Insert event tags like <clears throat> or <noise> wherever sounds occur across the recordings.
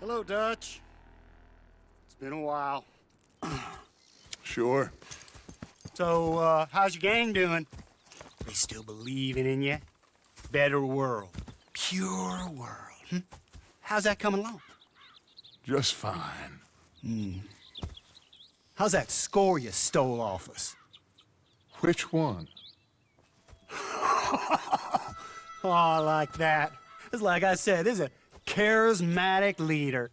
Hello, Dutch. It's been a while. <clears throat> Sure. So, uh, how's your gang doing? They still believing in you? Better world. Pure world. Hmm? How's that coming along? Just fine. How's that score you stole off us? Which one? <laughs> Oh, I like that. It's like I said, this is a charismatic leader.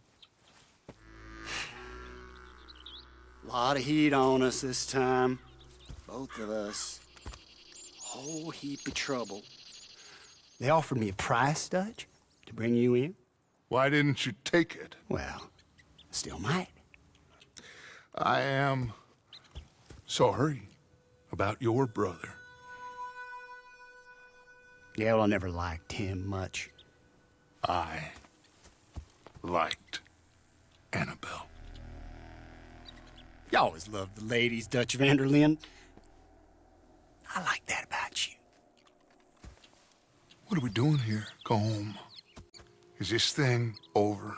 A lot of heat on us this time. Both of us. Whole heap of trouble. They offered me a price, Dutch, to bring you in. Why didn't you take it? Well, still might. I am sorry about your brother. Yeah, well, I never liked him much. I liked Annabelle. You always loved the ladies, Dutch van der Linde. I like that about you. What are we doing here? Go home. Is this thing over?